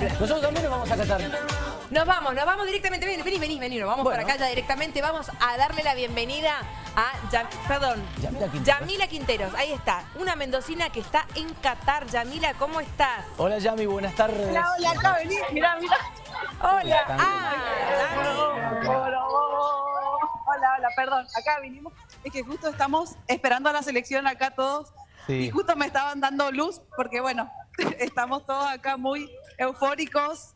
Nosotros también nos vamos a Qatar. Nos vamos, nos vamos directamente. Vení, vení, vení, vení. Nos vamos Bueno. por acá ya directamente. Vamos a darle la bienvenida a Yam- perdón, Yamila Quinteros. Yamila Quinteros. Ahí está. Una mendocina que está en Qatar. Yamila, ¿cómo estás? Hola Yami, buenas tardes. Hola, hola, acá vení, mirá, mirá. Hola. Ah, Yami. Hola, hola, hola, perdón. Acá vinimos, es que justo estamos esperando a la selección acá todos. Sí. Y justo me estaban dando luz porque, bueno, estamos todos acá muy eufóricos,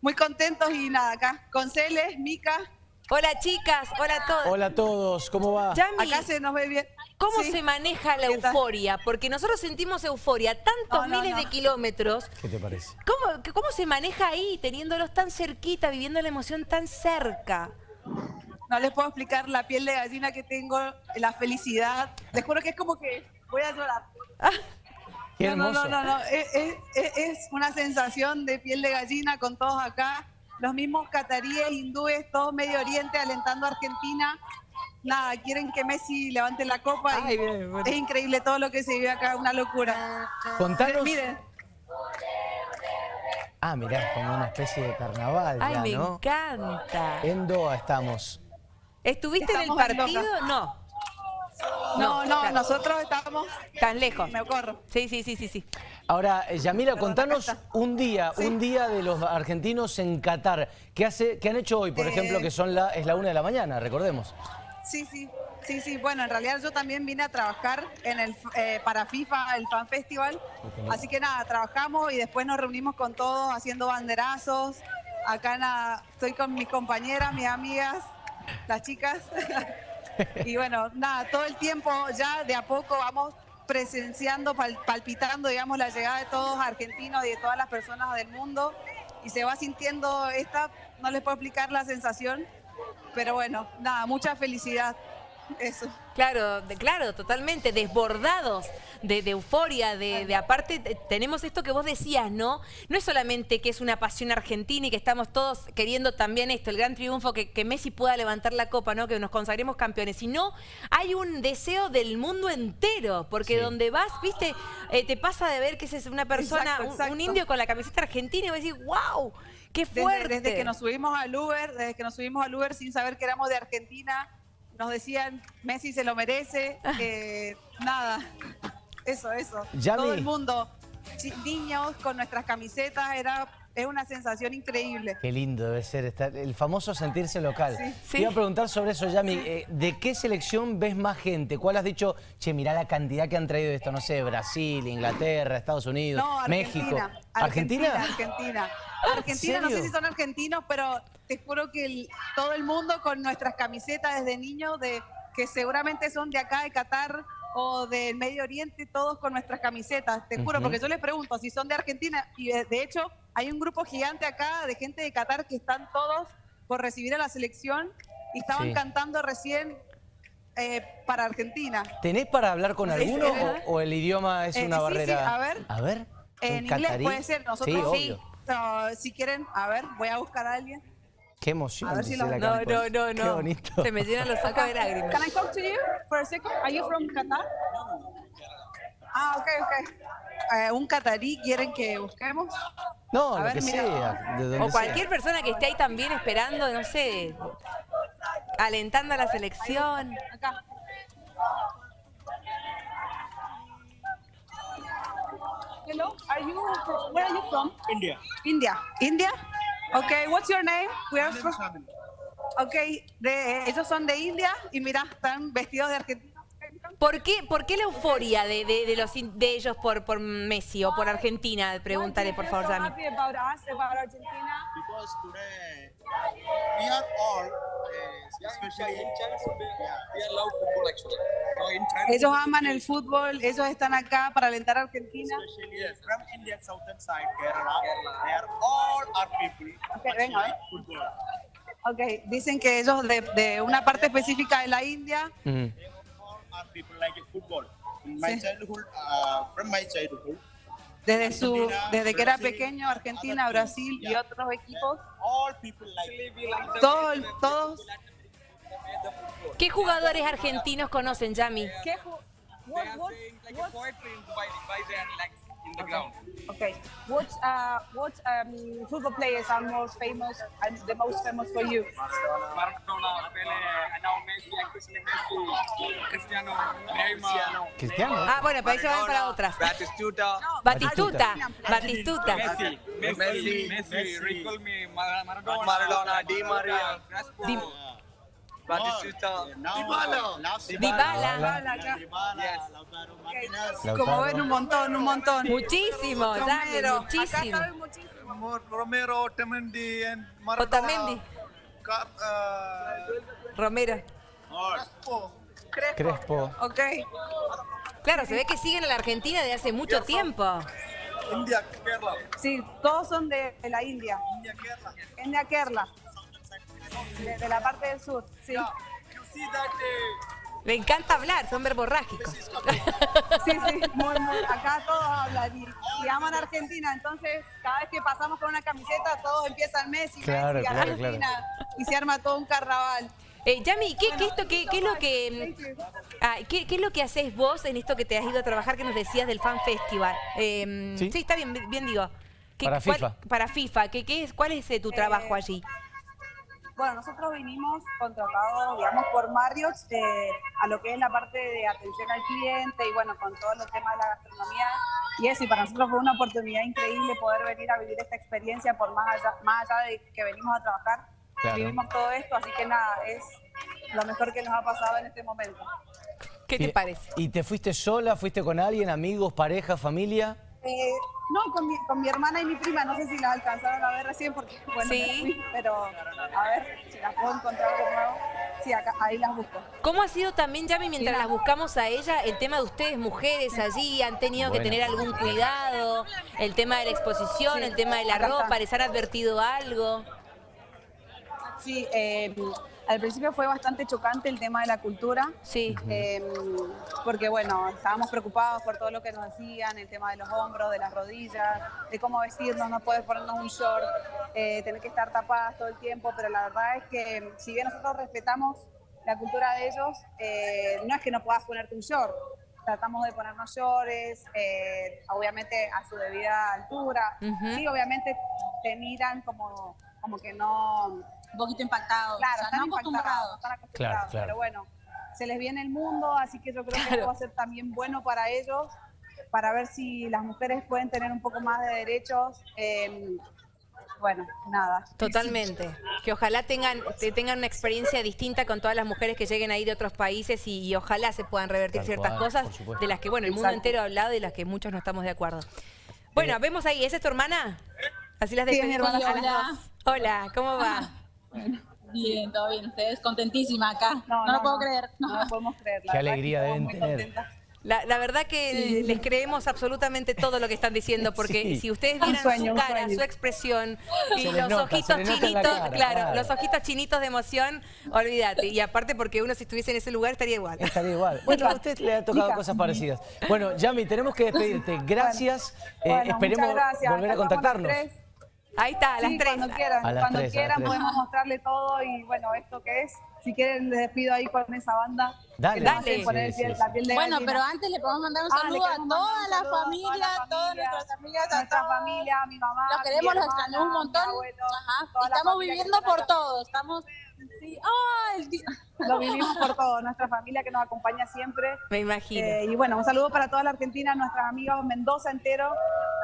muy contentos y nada, acá con Celes, Mica, Hola, chicas. Hola a todos. Hola a todos, ¿cómo va? Yami, acá se nos ve bien. ¿cómo Sí. se maneja la euforia? Porque nosotros sentimos euforia tantos No, no, miles no. de kilómetros. ¿Qué te parece? ¿Cómo, ¿Cómo se maneja ahí, teniéndolos tan cerquita, viviendo la emoción tan cerca? No les puedo explicar la piel de gallina que tengo, la felicidad. Les juro que es como que voy a llorar. Qué no, no, no, no, no. Es, es- es- es una sensación de piel de gallina con todos acá. Los mismos cataríes, hindúes, todo Medio Oriente alentando a Argentina. Nada, quieren que Messi levante la copa. y Ay, bien, bueno. Es increíble todo lo que se vive acá, una locura. Contanos. Miren, Ah, mirá, como una especie de carnaval Ay, ya, me ¿no? encanta. En Doha estamos. ¿Estuviste en el en partido? No, no, no, claro. nosotros estamos. tan lejos. Me corro. Sí, sí, sí, sí, sí. Ahora, eh, Yamila, Perdón, contanos un día, Sí. un día de los argentinos en Qatar. ¿Qué, hace, qué han hecho hoy, por Eh, ejemplo, que son la, es la una de la mañana, recordemos? Sí, sí, sí, sí. Bueno, en realidad yo también vine a trabajar en el eh, para FIFA, el Fan Festival. Así que nada, trabajamos y después nos reunimos con todos haciendo banderazos. Acá nada, estoy con mis compañeras, mis amigas, las chicas. y bueno, nada, todo el tiempo ya de a poco vamos presenciando, pal- palpitando, digamos, la llegada de todos argentinos y de todas las personas del mundo. Y se va sintiendo esta, no les puedo explicar la sensación, pero bueno, nada, mucha felicidad. Eso. Claro, de- claro, totalmente, desbordados de, de euforia, de, de aparte te- tenemos esto que vos decías, ¿no? No es solamente que es una pasión argentina y que estamos todos queriendo también esto, el gran triunfo, que, que Messi pueda levantar la copa, ¿no? Que nos consagremos campeones, sino hay un deseo del mundo entero, porque Sí. donde vas, viste, Eh, te pasa de ver que es una persona, Exacto, un- indio con la camiseta argentina y vos decís, wow, qué Desde, fuerte. desde que nos subimos al Uber, desde que nos subimos al Uber sin saber que éramos de Argentina, nos decían Messi se lo merece, eh, nada, eso, eso. Yami. Todo el mundo, niños con nuestras camisetas, era, es una sensación increíble. Qué lindo debe ser estar, el famoso sentirse local. Sí. Te iba a preguntar sobre eso, Yami. eh, ¿De qué selección ves más gente? ¿Cuál has dicho, che, mirá la cantidad que han traído de esto? No sé, Brasil, Inglaterra, Estados Unidos, No, Argentina. México. Argentina. ¿Argentina? Argentina. Argentina, no sé si son argentinos, pero te juro que el- todo el mundo con nuestras camisetas desde niños, de, que seguramente son de acá, de Qatar o del Medio Oriente, todos con nuestras camisetas. Te juro, porque yo les pregunto si son de Argentina. Y de, de hecho, hay un grupo gigante acá de gente de Qatar que están todos por recibir a la selección y estaban Sí. cantando recién eh, para Argentina. ¿Tenés para hablar con alguno sí, o, o el idioma es Eh, una sí, barrera? a ver. A ver. En ¿un inglés puede ser, nosotros sí. No, si quieren, a ver, voy a buscar a alguien. Qué emoción. A ver si lo- la No, Campos. no, no, Qué no. bonito. Se me llenan los ojos de lágrimas. Can I talk to you for a second? Are you from Qatar? Ah, ok, ok. Eh, un catarí quieren que busquemos. No, A lo ver, que mira. sea. De donde O cualquier sea. persona que esté ahí también esperando, no sé, alentando a la selección. Acá. Hello, are you from, where are you from? India. India. India? Okay, what's your name? We are from, okay, de, ellos son de India y mira, están vestidos de Argentina. ¿Por qué, por qué la euforia de, de- de los, in- de ellos por, por Messi o por Argentina? Pregúntale, por favor, today we are all, especially in China, We are love football actually. Now in China, Ellos aman el fútbol, ellos están acá para alentar a Argentina. especially from India southern side, Kerala, they are all our people Okay, much venga. like football. Ok, dicen que ellos de, de una parte específica de la India, Mm. People like football. In my Sí. childhood, uh, from my childhood, desde su Argentina, desde que era Brasil, pequeño, Argentina, Brasil y otros equipos, all people like todos, todos. ¿Qué jugadores argentinos conocen, Yami? ¿Qué ju- a poetry in Dubai. Dubai they are like in the ground. Okay. What uh, what um, football players are most famous and the most famous for you? Maradona, Pele, and now Messi, Cristiano Messi, Cristiano, Neymar, Cristiano. Ah, bueno, pero ahí se van para otras. Batistuta, Batistuta, Batistuta. Messi, Messi, Messi, Messi, Messi. recall me, Mar- Maradona, Maradona, Di Maria. Crespo, Di- Batistuta. Dybala. Dybala. Dybala. Como ven, un montón, un montón. Muchísimo, Romero. Muchísimo. muchísimo. Romero, Otamendi, and Maradona. Otamendi, uh, Romero. Crespo. Crespo. Crespo. Ok. Claro, se ve que siguen a la Argentina de hace mucho tiempo. India, Kerala. Sí, todos son de, de la India. India, Kerala. India Kerala. De, de la parte del sur, sí. Me encanta hablar, son verborrágicos. Sí, sí, muy, muy. Acá todos hablan y, y aman a Argentina, entonces cada vez que pasamos con una camiseta todos empiezan Messi, Claro, Messi, claro, Argentina y se arma todo un carnaval. Eh, Yami, ¿qué, qué, esto, qué, qué es lo que, ah, qué, qué es lo que haces vos en esto que te has ido a trabajar que nos decías del Fan Festival? Eh, Sí. sí. está bien, bien digo. ¿Qué- Para cuál- FIFA. para FIFA. ¿Qué, qué es, ¿Cuál es eh, tu trabajo allí? Bueno, nosotros vinimos contratados, digamos, por Marriott eh, a lo que es la parte de atención al cliente y bueno, con todo el tema de la gastronomía. Y eso, y para nosotros fue una oportunidad increíble poder venir a vivir esta experiencia por más allá, más allá de que venimos a trabajar. Claro. Vivimos todo esto, así que nada, es lo mejor que nos ha pasado en este momento. ¿Qué te parece? ¿Y te fuiste sola? ¿Fuiste con alguien? ¿Amigos, pareja, familia? Eh, no, con mi, con mi hermana y mi prima, no sé si las alcanzaron a ver recién porque, bueno, Sí. fui, pero a ver si las puedo encontrar de nuevo. Sí, acá, ahí las busco. ¿Cómo ha sido también, Yami, mientras las buscamos a ella, el tema de ustedes, mujeres allí, han tenido que tener algún cuidado? El tema de la exposición, Sí, el tema de la ropa, está. ¿les han advertido algo? Sí, eh, al principio fue bastante chocante el tema de la cultura. Sí. eh, porque bueno, estábamos preocupados por todo lo que nos decían, el tema de los hombros, de las rodillas, de cómo vestirnos, no poder ponernos un short, eh, tener que estar tapadas todo el tiempo, pero la verdad es que si bien nosotros respetamos la cultura de ellos, eh, no es que no puedas ponerte un short. Tratamos de ponernos shorts, eh, obviamente a su debida altura. Sí, obviamente te miran como, como que no, un poquito impactado. Claro, o sea, están no impactados, acostumbrados. están acostumbrados, Claro, claro. pero bueno, se les viene el mundo, así que yo creo que esto va a ser también bueno para ellos, para ver si las mujeres pueden tener un poco más de derechos. eh, bueno, nada. Totalmente. Que ojalá tengan, te- tengan una experiencia distinta con todas las mujeres que lleguen ahí de otros países y, y ojalá se puedan revertir Tal ciertas cual, cosas de las que, bueno, el mundo Exacto. entero ha hablado y de las que muchos no estamos de acuerdo. Bueno, vemos ahí, ¿esa es tu hermana? Así las Sí, despedimos hermana. a las Hola. dos. Hola, ¿cómo va? Bien, todo bien. Ustedes contentísima acá. No, No, lo puedo creer. No, lo podemos creer. la Qué alegría muy tener. La, la verdad que les creemos absolutamente todo lo que están diciendo, porque Sí. si ustedes vieran sueño, su cara, su expresión y los nota, ojitos chinitos, cara, claro, claro. los ojitos chinitos de emoción, olvídate. Y aparte porque uno si estuviese en ese lugar estaría igual. Estaría igual. Bueno, a usted le ha tocado cosas parecidas. Bueno, Yami, tenemos que despedirte. Gracias. Eh, Bueno, esperemos gracias. volver a contactarnos. Ahí está, a las Sí, tres. cuando quieran, A las cuando tres, a las quieran tres. podemos mostrarle todo y bueno, esto que es. Si quieren les despido ahí con esa banda. Dale. poner Sí, piel- sí, la piel de Bueno, gallina. pero antes le podemos mandar un Ah, saludo a toda un la saludo a toda familia, la a todas nuestras amigas, a nuestra todos. familia, a mi mamá. Los queremos, los extrañamos un montón. abuelo, Ajá. toda Estamos viviendo por acá. todo. Estamos. Sí. ¡Ah! el Lo vivimos por todo, nuestra familia que nos acompaña siempre. Me imagino. Eh, y bueno, un saludo para toda la Argentina, nuestras amigas Mendoza entero.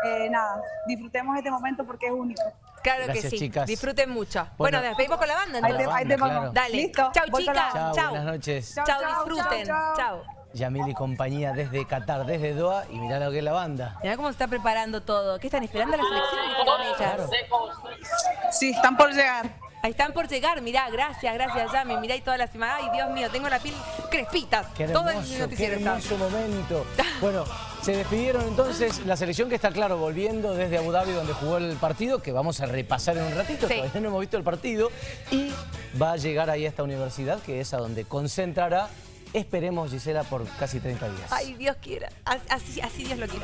Eh, nada, disfrutemos este momento porque es único. claro gracias, que sí. chicas. Disfruten mucho. Bueno, Bueno, nos despedimos con la banda Ahí te, entonces. ahí te claro. Dale. Listo. Chau, voy chicas. Chao, Chao. buenas noches. Chao, Chao, chao, disfruten. chao. Chao. Yamil y compañía desde Qatar, desde Doha. Y mirá lo que es la banda. Mirá cómo se está preparando todo. ¿Qué están esperando la selección? Claro. Sí, están por llegar. Ahí están por llegar, mirá, gracias, gracias, Yami. Mirá y toda la semana. Ay, Dios mío, tengo la piel crespita. Qué todo hermoso, el qué noticiero está. hermoso momento. Bueno, se despidieron entonces la selección que está claro volviendo desde Abu Dhabi donde jugó el partido, que vamos a repasar en un ratito, Sí. todavía no hemos visto el partido, y va a llegar ahí a esta universidad que es a donde concentrará, esperemos Gisela, por casi 30 días. Ay, Dios quiera. Así, así Dios lo quiera.